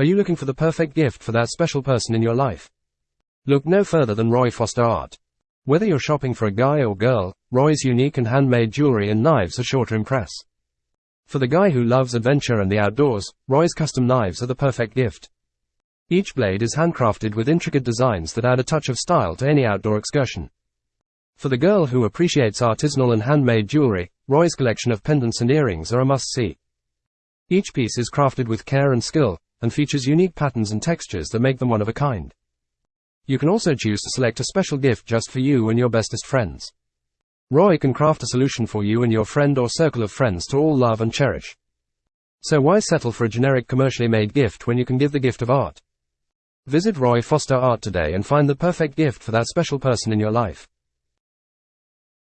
Are you looking for the perfect gift for that special person in your life? Look no further than Roy Foster Art. Whether you're shopping for a guy or girl, Roy's unique and handmade jewelry and knives are sure to impress. For the guy who loves adventure and the outdoors, Roy's custom knives are the perfect gift. Each blade is handcrafted with intricate designs that add a touch of style to any outdoor excursion. For the girl who appreciates artisanal and handmade jewelry, Roy's collection of pendants and earrings are a must see. Each piece is crafted with care and skill, and features unique patterns and textures that make them one of a kind. You can also choose to select a special gift just for you and your bestest friends. Roy can craft a solution for you and your friend or circle of friends to all love and cherish. So why settle for a generic commercially made gift when you can give the gift of art? Visit Roy Foster Art today and find the perfect gift for that special person in your life.